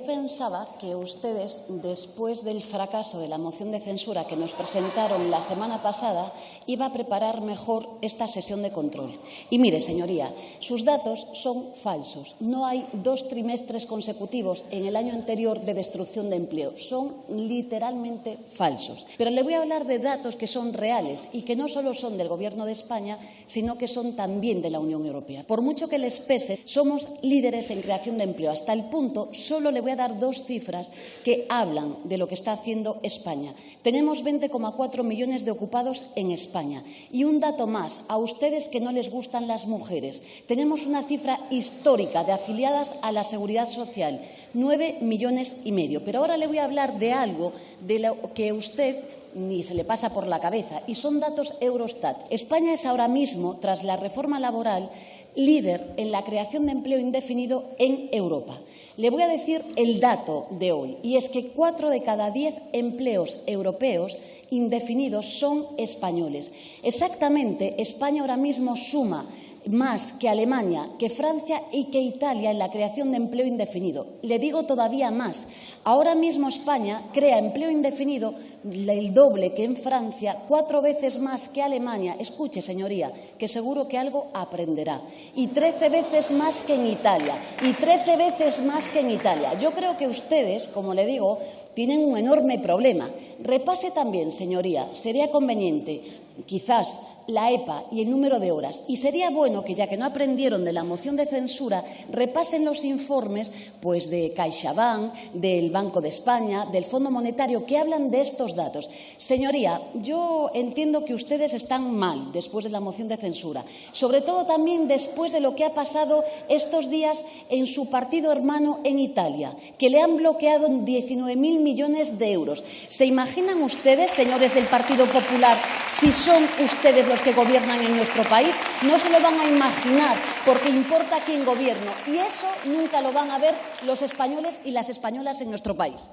yo pensaba que ustedes, después del fracaso de la moción de censura que nos presentaron la semana pasada, iba a preparar mejor esta sesión de control. Y mire, señoría, sus datos son falsos. No hay dos trimestres consecutivos en el año anterior de destrucción de empleo. Son literalmente falsos. Pero le voy a hablar de datos que son reales y que no solo son del Gobierno de España, sino que son también de la Unión Europea. Por mucho que les pese, somos líderes en creación de empleo, hasta el punto, solo le voy a dar dos cifras que hablan de lo que está haciendo España. Tenemos 20,4 millones de ocupados en España. Y un dato más, a ustedes que no les gustan las mujeres, tenemos una cifra histórica de afiliadas a la Seguridad Social, nueve millones y medio. Pero ahora le voy a hablar de algo de lo que usted ni se le pasa por la cabeza, y son datos Eurostat. España es ahora mismo, tras la reforma laboral, líder en la creación de empleo indefinido en Europa. Le voy a decir el dato de hoy, y es que cuatro de cada diez empleos europeos indefinidos son españoles. Exactamente, España ahora mismo suma más que Alemania, que Francia y que Italia en la creación de empleo indefinido. Le digo todavía más. Ahora mismo España crea empleo indefinido el doble que en Francia, cuatro veces más que Alemania. Escuche, señoría, que seguro que algo aprenderá. Y trece veces más que en Italia. Y trece veces más que en Italia. Yo creo que ustedes, como le digo, tienen un enorme problema. Repase también, señoría, sería conveniente, quizás la EPA y el número de horas. Y sería bueno que, ya que no aprendieron de la moción de censura, repasen los informes pues, de CaixaBank, del Banco de España, del Fondo Monetario, que hablan de estos datos. Señoría, yo entiendo que ustedes están mal después de la moción de censura, sobre todo también después de lo que ha pasado estos días en su partido hermano en Italia, que le han bloqueado 19.000 millones de euros. ¿Se imaginan ustedes, señores del Partido Popular, si son ustedes los que gobiernan en nuestro país, no se lo van a imaginar porque importa quién gobierno y eso nunca lo van a ver los españoles y las españolas en nuestro país.